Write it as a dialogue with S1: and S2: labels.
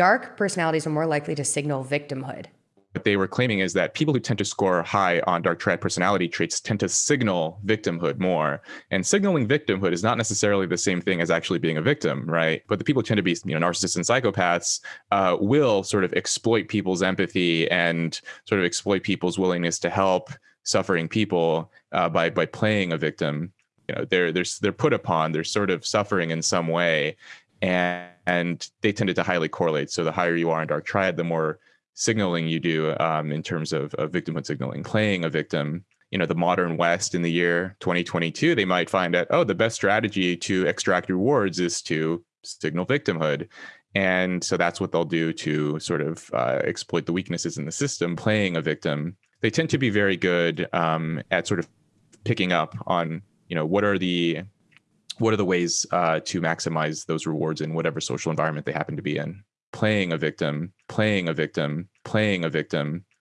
S1: dark personalities are more likely to signal victimhood
S2: what they were claiming is that people who tend to score high on dark triad personality traits tend to signal victimhood more. And signaling victimhood is not necessarily the same thing as actually being a victim, right? But the people tend to be, you know, narcissists and psychopaths uh, will sort of exploit people's empathy and sort of exploit people's willingness to help suffering people uh, by by playing a victim. You know, they're they're they're put upon. They're sort of suffering in some way, and and they tended to highly correlate. So the higher you are in dark triad, the more signaling you do um, in terms of, of victimhood signaling, playing a victim. You know, the modern West in the year 2022, they might find that, oh, the best strategy to extract rewards is to signal victimhood. And so that's what they'll do to sort of uh, exploit the weaknesses in the system, playing a victim. They tend to be very good um, at sort of picking up on, you know, what are the what are the ways uh, to maximize those rewards in whatever social environment they happen to be in? Playing a victim, playing a victim, playing a victim,